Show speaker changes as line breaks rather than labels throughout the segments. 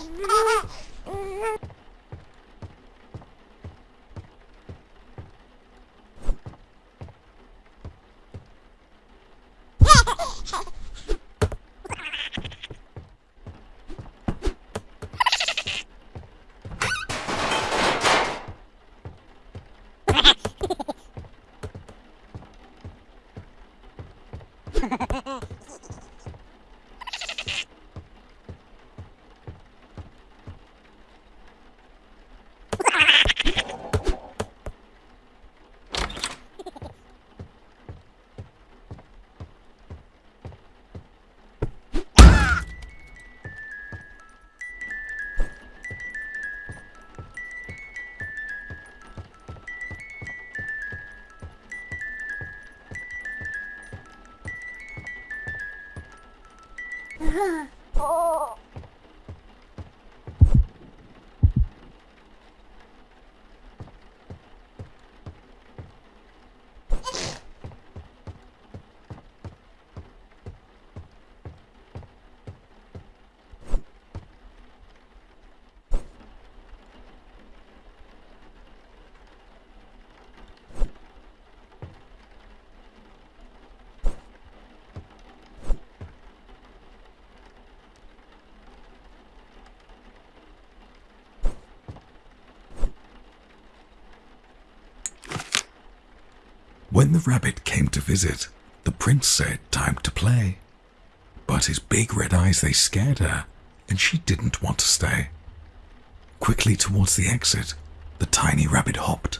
Oh, 嗯 哦 When the rabbit came to visit, the prince said time to play. But his big red eyes, they scared her, and she didn't want to stay. Quickly towards the exit, the tiny rabbit hopped.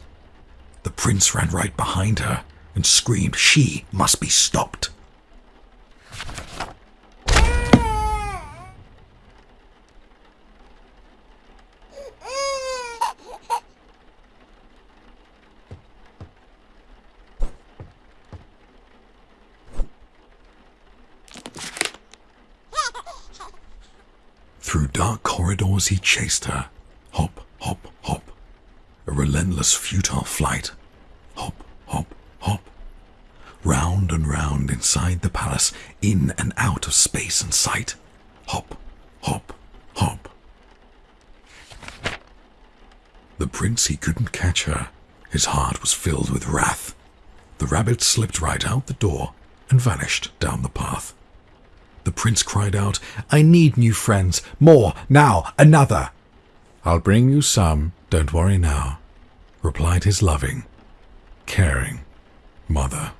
The prince ran right behind her and screamed she must be stopped. Through dark corridors he chased her. Hop, hop, hop. A relentless, futile flight. Hop, hop, hop. Round and round inside the palace, in and out of space and sight. Hop, hop, hop. The prince, he couldn't catch her. His heart was filled with wrath. The rabbit slipped right out the door and vanished down the path. The prince cried out, I need new friends. More, now, another. I'll bring you some, don't worry now, replied his loving, caring mother.